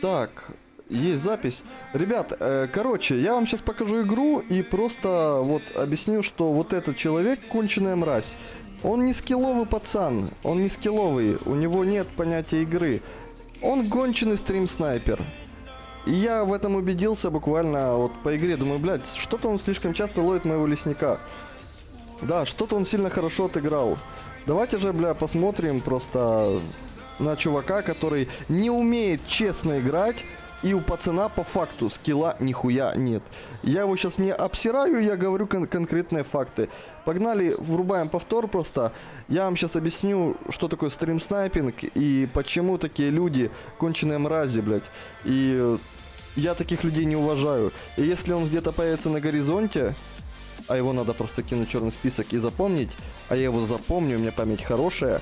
Так, есть запись. Ребят, э, короче, я вам сейчас покажу игру и просто вот объясню, что вот этот человек конченая мразь. Он не скилловый пацан, он не скилловый, у него нет понятия игры. Он гонченый стрим-снайпер. И я в этом убедился буквально вот по игре. Думаю, блядь, что-то он слишком часто ловит моего лесника. Да, что-то он сильно хорошо отыграл. Давайте же, бля, посмотрим просто на чувака, который не умеет честно играть, и у пацана по факту скилла нихуя нет. Я его сейчас не обсираю, я говорю кон конкретные факты. Погнали, врубаем повтор просто. Я вам сейчас объясню, что такое стрим-снайпинг и почему такие люди конченые мрази, блядь. И я таких людей не уважаю. И если он где-то появится на горизонте, а его надо просто кинуть черный список и запомнить, а я его запомню, у меня память хорошая, э,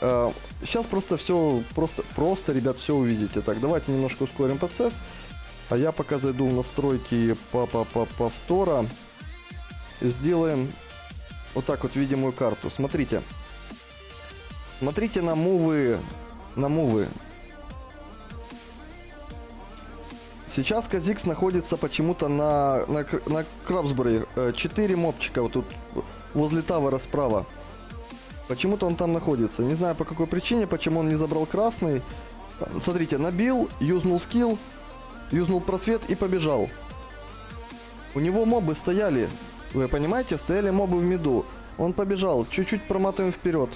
сейчас просто все, просто, просто, ребят, все увидите. Так, давайте немножко ускорим процесс. А я пока зайду в настройки по -по -по повтора. Сделаем вот так вот видимую карту. Смотрите. Смотрите на мувы. На мувы. Сейчас Казикс находится почему-то на, на, на Крабсбуре. Четыре мопчика вот тут возле тавера справа. Почему-то он там находится. Не знаю по какой причине, почему он не забрал красный. Смотрите, набил, юзнул скилл, юзнул просвет и побежал. У него мобы стояли. Вы понимаете? Стояли мобы в миду. Он побежал. Чуть-чуть проматываем вперед.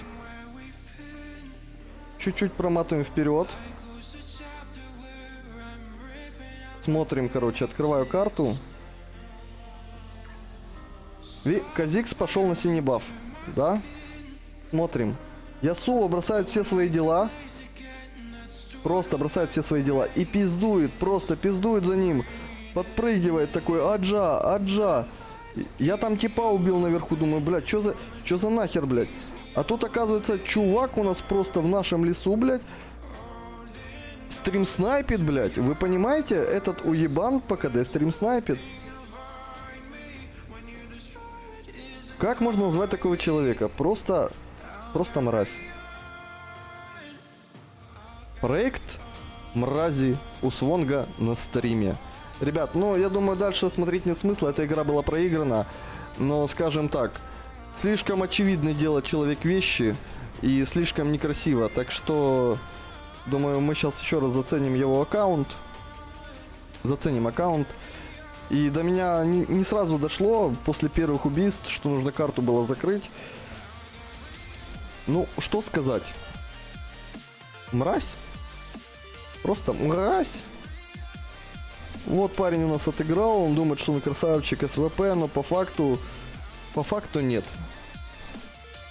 Чуть-чуть проматываем вперед. Смотрим, короче, открываю карту. Ви Казикс пошел на синий баф. Да? Смотрим. Ясуо бросает все свои дела. Просто бросает все свои дела. И пиздует, просто пиздует за ним. Подпрыгивает такой, аджа, аджа. Я там типа убил наверху, думаю, блядь, что за, что за нахер, блядь. А тут, оказывается, чувак у нас просто в нашем лесу, блядь, стрим снайпит, блядь. Вы понимаете, этот уебан по КД стрим снайпит. Как можно назвать такого человека? Просто Просто мразь. Проект мрази у Свонга на стриме. Ребят, ну, я думаю, дальше смотреть нет смысла. Эта игра была проиграна. Но, скажем так, слишком очевидно делать человек вещи. И слишком некрасиво. Так что, думаю, мы сейчас еще раз заценим его аккаунт. Заценим аккаунт. И до меня не, не сразу дошло после первых убийств, что нужно карту было закрыть. Ну, что сказать? Мразь? Просто мразь? Вот парень у нас отыграл, он думает, что он красавчик СВП, но по факту, по факту нет.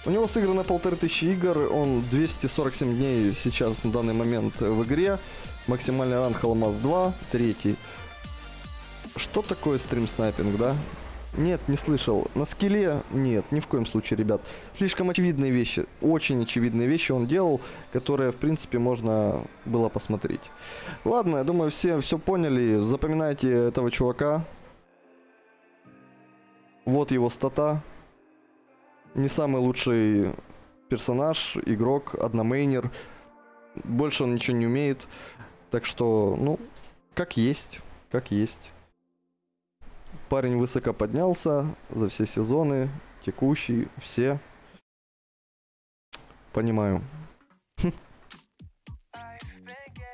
У него сыграно полторы тысячи игр, он 247 дней сейчас на данный момент в игре. Максимальный ранг Алмаз 2, третий. Что такое стрим снайпинг, да? Нет, не слышал. На скилле нет, ни в коем случае, ребят. Слишком очевидные вещи, очень очевидные вещи он делал, которые, в принципе, можно было посмотреть. Ладно, я думаю, все все поняли. Запоминайте этого чувака. Вот его стата. Не самый лучший персонаж, игрок, одномейнер. Больше он ничего не умеет. Так что, ну, как есть, как есть. Парень высоко поднялся за все сезоны, текущий, все. Понимаю.